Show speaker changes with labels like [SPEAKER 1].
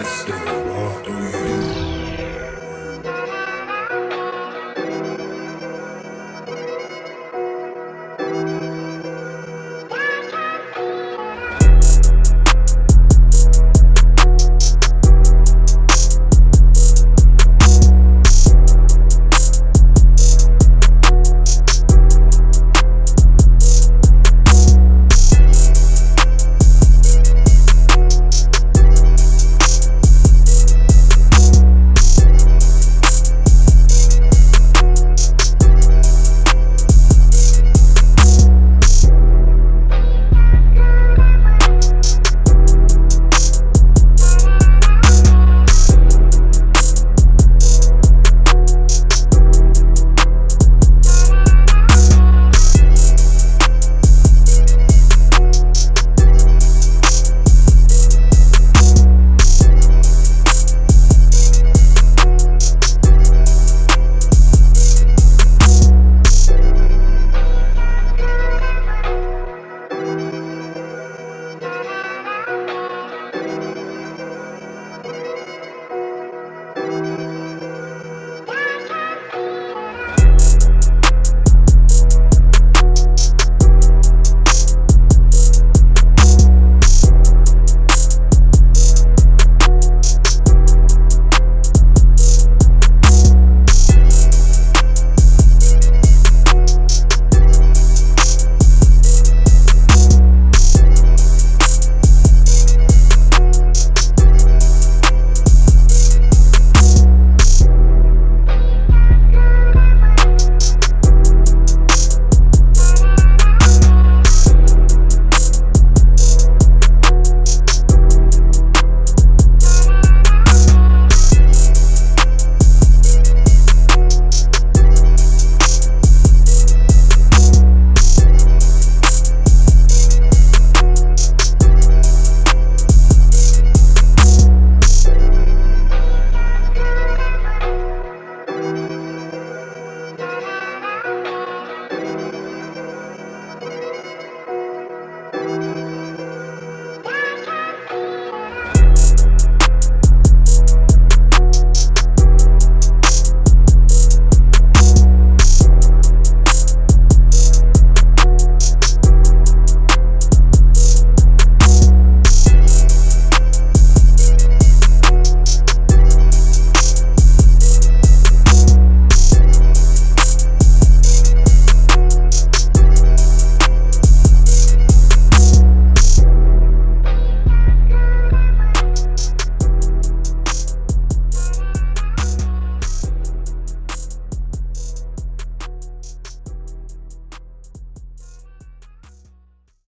[SPEAKER 1] whistle.